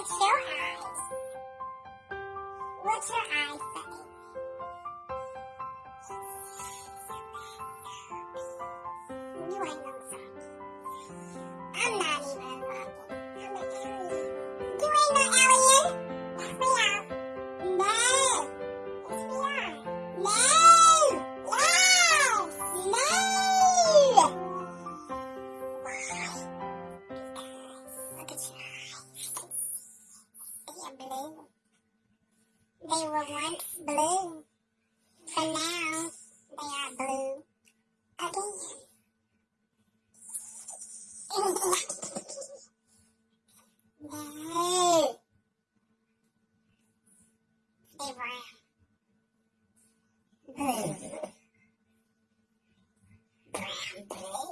It's your eyes. What's your eyes say? You ain't no zombie. and blue. They were once blue, but now they are blue again. no. They brown. Blue. Brown blue.